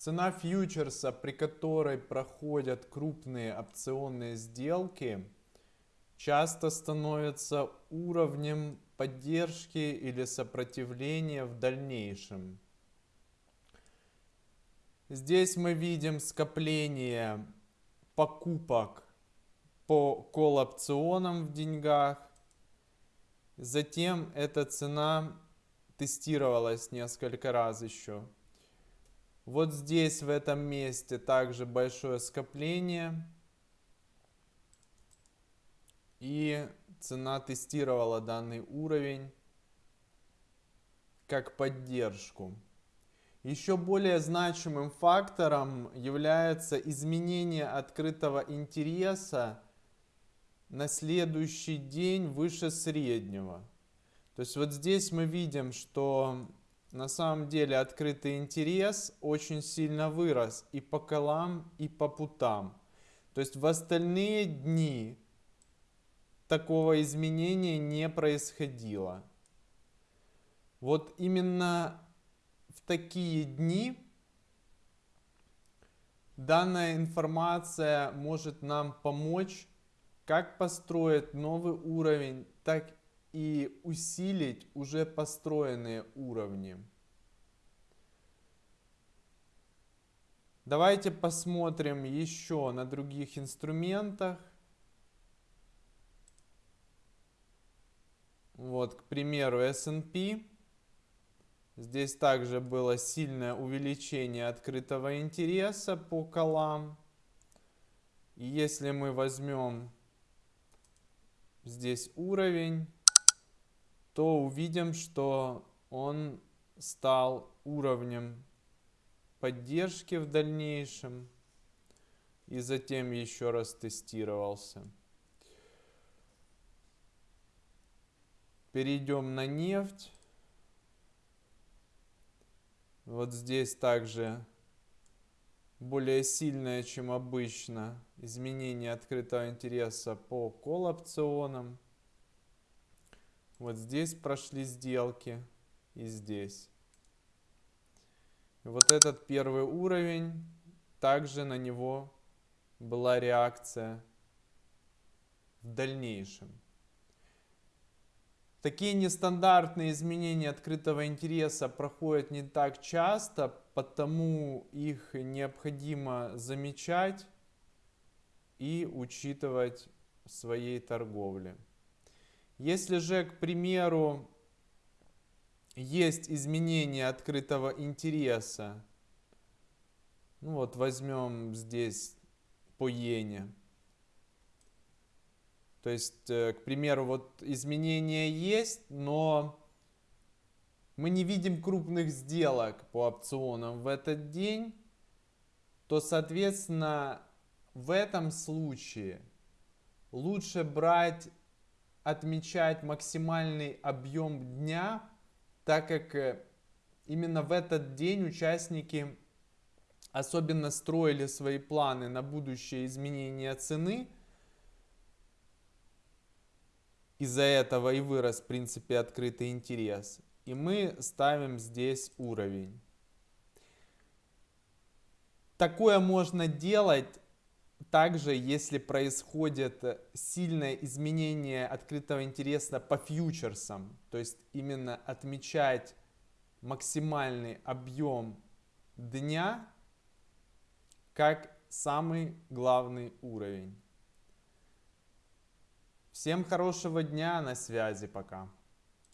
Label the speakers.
Speaker 1: Цена фьючерса, при которой проходят крупные опционные сделки, часто становится уровнем поддержки или сопротивления в дальнейшем. Здесь мы видим скопление покупок по колл-опционам в деньгах. Затем эта цена тестировалась несколько раз еще. Вот здесь, в этом месте, также большое скопление. И цена тестировала данный уровень как поддержку. Еще более значимым фактором является изменение открытого интереса на следующий день выше среднего. То есть вот здесь мы видим, что на самом деле открытый интерес очень сильно вырос и по колам, и по путам. То есть в остальные дни такого изменения не происходило. Вот именно в такие дни данная информация может нам помочь как построить новый уровень, так и усилить уже построенные уровни. Давайте посмотрим еще на других инструментах. Вот, к примеру, S&P. Здесь также было сильное увеличение открытого интереса по колам. И если мы возьмем здесь уровень, то увидим, что он стал уровнем поддержки в дальнейшем и затем еще раз тестировался. Перейдем на нефть. Вот здесь также более сильное, чем обычно, изменение открытого интереса по колл-опционам. Вот здесь прошли сделки и здесь. Вот этот первый уровень, также на него была реакция в дальнейшем. Такие нестандартные изменения открытого интереса проходят не так часто, потому их необходимо замечать и учитывать в своей торговле. Если же, к примеру, есть изменение открытого интереса, ну вот возьмем здесь по иене, то есть, э, к примеру, вот изменения есть, но мы не видим крупных сделок по опционам в этот день, то, соответственно, в этом случае лучше брать отмечать максимальный объем дня, так как э, именно в этот день участники особенно строили свои планы на будущее изменение цены. Из-за этого и вырос, в принципе, открытый интерес. И мы ставим здесь уровень. Такое можно делать также, если происходит э, сильное изменение открытого интереса по фьючерсам, то есть именно отмечать максимальный объем дня как самый главный уровень. Всем хорошего дня, на связи, пока.